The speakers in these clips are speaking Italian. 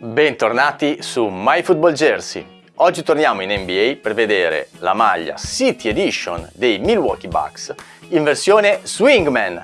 Bentornati su MyFootball Jersey. Oggi torniamo in NBA per vedere la maglia City Edition dei Milwaukee Bucks in versione Swingman.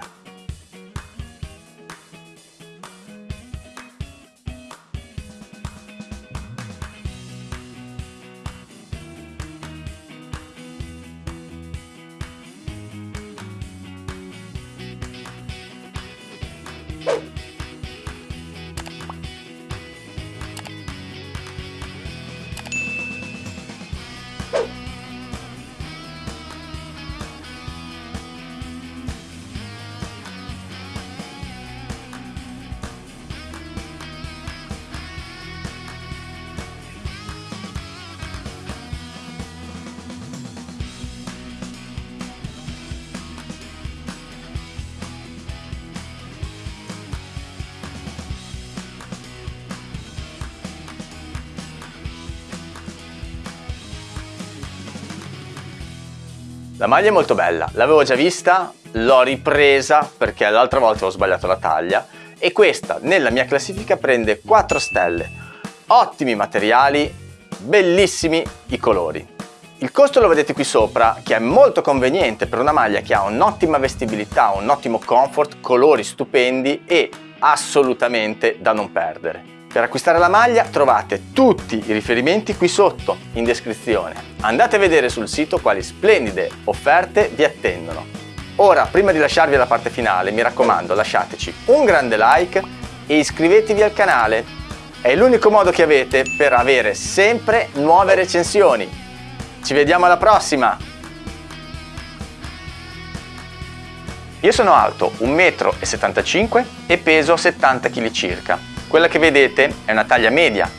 La maglia è molto bella, l'avevo già vista, l'ho ripresa perché l'altra volta ho sbagliato la taglia e questa nella mia classifica prende 4 stelle. Ottimi materiali, bellissimi i colori. Il costo lo vedete qui sopra che è molto conveniente per una maglia che ha un'ottima vestibilità, un ottimo comfort, colori stupendi e assolutamente da non perdere. Per acquistare la maglia trovate tutti i riferimenti qui sotto in descrizione. Andate a vedere sul sito quali splendide offerte vi attendono. Ora, prima di lasciarvi alla parte finale, mi raccomando lasciateci un grande like e iscrivetevi al canale. È l'unico modo che avete per avere sempre nuove recensioni. Ci vediamo alla prossima! Io sono alto 1,75 m e peso 70 kg circa. Quella che vedete è una taglia media,